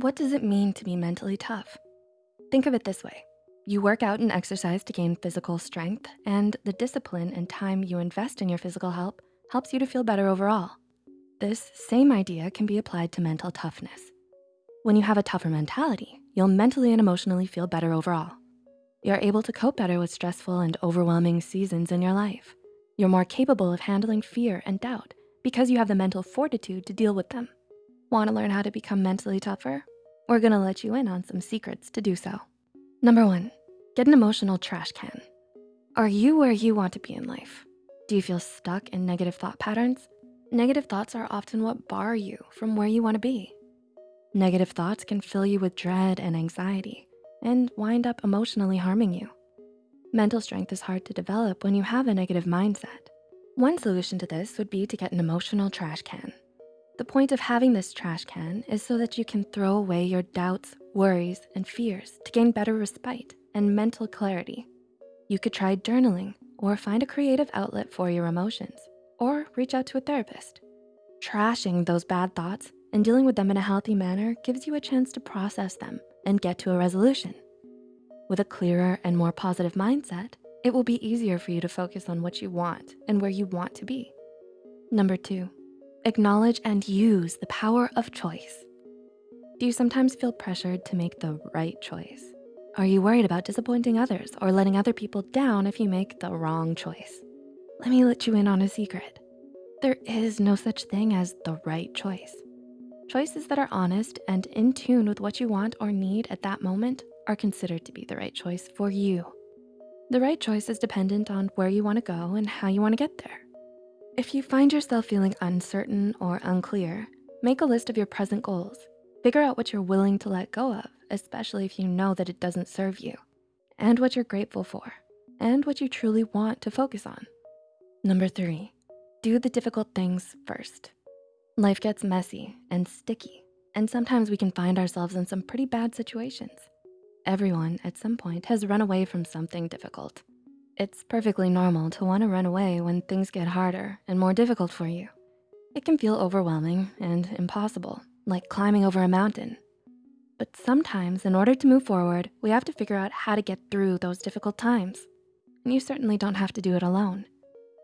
What does it mean to be mentally tough? Think of it this way. You work out and exercise to gain physical strength and the discipline and time you invest in your physical health helps you to feel better overall. This same idea can be applied to mental toughness. When you have a tougher mentality, you'll mentally and emotionally feel better overall. You're able to cope better with stressful and overwhelming seasons in your life. You're more capable of handling fear and doubt because you have the mental fortitude to deal with them. Wanna learn how to become mentally tougher? We're gonna let you in on some secrets to do so. Number one, get an emotional trash can. Are you where you want to be in life? Do you feel stuck in negative thought patterns? Negative thoughts are often what bar you from where you wanna be. Negative thoughts can fill you with dread and anxiety and wind up emotionally harming you. Mental strength is hard to develop when you have a negative mindset. One solution to this would be to get an emotional trash can. The point of having this trash can is so that you can throw away your doubts, worries, and fears to gain better respite and mental clarity. You could try journaling or find a creative outlet for your emotions or reach out to a therapist. Trashing those bad thoughts and dealing with them in a healthy manner gives you a chance to process them and get to a resolution. With a clearer and more positive mindset, it will be easier for you to focus on what you want and where you want to be. Number two, acknowledge and use the power of choice. Do you sometimes feel pressured to make the right choice? Are you worried about disappointing others or letting other people down if you make the wrong choice? Let me let you in on a secret. There is no such thing as the right choice. Choices that are honest and in tune with what you want or need at that moment are considered to be the right choice for you. The right choice is dependent on where you wanna go and how you wanna get there. If you find yourself feeling uncertain or unclear, make a list of your present goals. Figure out what you're willing to let go of, especially if you know that it doesn't serve you, and what you're grateful for, and what you truly want to focus on. Number three, do the difficult things first. Life gets messy and sticky, and sometimes we can find ourselves in some pretty bad situations. Everyone at some point has run away from something difficult. It's perfectly normal to wanna run away when things get harder and more difficult for you. It can feel overwhelming and impossible, like climbing over a mountain. But sometimes in order to move forward, we have to figure out how to get through those difficult times. And you certainly don't have to do it alone.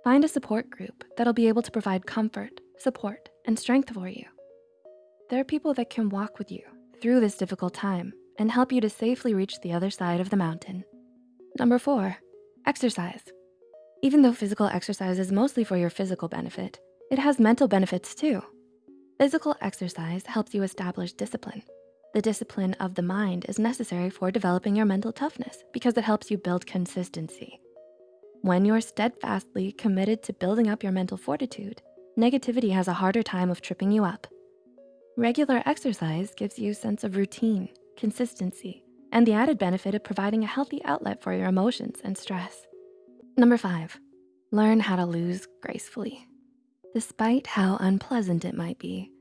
Find a support group that'll be able to provide comfort, support, and strength for you. There are people that can walk with you through this difficult time and help you to safely reach the other side of the mountain. Number four, exercise. Even though physical exercise is mostly for your physical benefit, it has mental benefits too. Physical exercise helps you establish discipline. The discipline of the mind is necessary for developing your mental toughness because it helps you build consistency. When you're steadfastly committed to building up your mental fortitude, negativity has a harder time of tripping you up. Regular exercise gives you a sense of routine, consistency, and the added benefit of providing a healthy outlet for your emotions and stress. Number five, learn how to lose gracefully. Despite how unpleasant it might be,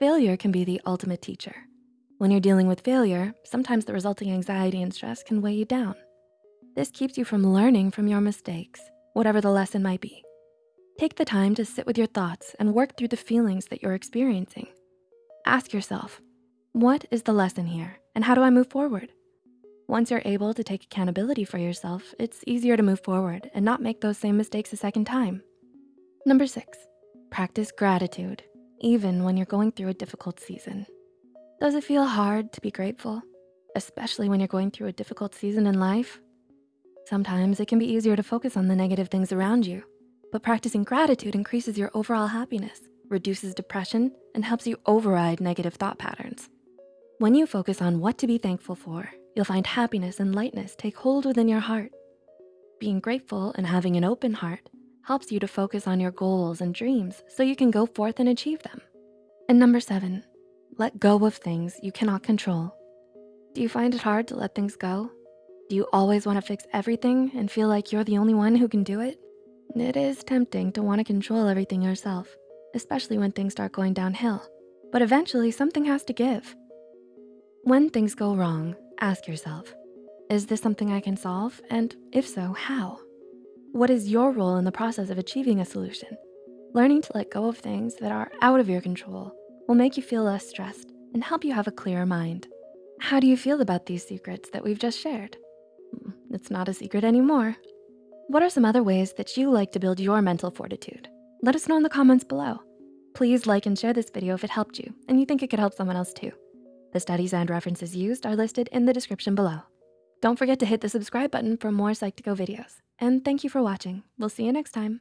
failure can be the ultimate teacher. When you're dealing with failure, sometimes the resulting anxiety and stress can weigh you down. This keeps you from learning from your mistakes, whatever the lesson might be. Take the time to sit with your thoughts and work through the feelings that you're experiencing. Ask yourself, what is the lesson here and how do I move forward? Once you're able to take accountability for yourself, it's easier to move forward and not make those same mistakes a second time. Number six, practice gratitude, even when you're going through a difficult season. Does it feel hard to be grateful, especially when you're going through a difficult season in life? Sometimes it can be easier to focus on the negative things around you but practicing gratitude increases your overall happiness, reduces depression, and helps you override negative thought patterns. When you focus on what to be thankful for, you'll find happiness and lightness take hold within your heart. Being grateful and having an open heart helps you to focus on your goals and dreams so you can go forth and achieve them. And number seven, let go of things you cannot control. Do you find it hard to let things go? Do you always wanna fix everything and feel like you're the only one who can do it? It is tempting to wanna control everything yourself, especially when things start going downhill, but eventually something has to give. When things go wrong, ask yourself, is this something I can solve? And if so, how? What is your role in the process of achieving a solution? Learning to let go of things that are out of your control will make you feel less stressed and help you have a clearer mind. How do you feel about these secrets that we've just shared? Mm, It's not a secret anymore. What are some other ways that you like to build your mental fortitude? Let us know in the comments below. Please like and share this video if it helped you and you think it could help someone else too. The studies and references used are listed in the description below. Don't forget to hit the subscribe button for more Psych2Go videos. And thank you for watching. We'll see you next time.